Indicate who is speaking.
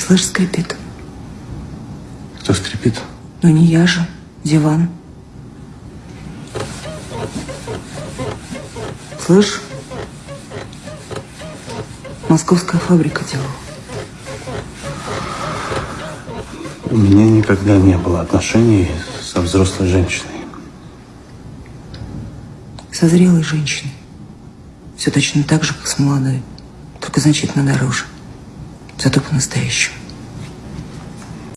Speaker 1: Слышь, скрипит.
Speaker 2: Кто скрипит?
Speaker 1: Ну не я же. Диван. Слышь? Московская фабрика делала.
Speaker 2: У меня никогда не было отношений со взрослой женщиной.
Speaker 1: Со зрелой женщиной. Все точно так же, как с молодой. Только значительно дороже. Зато по-настоящему.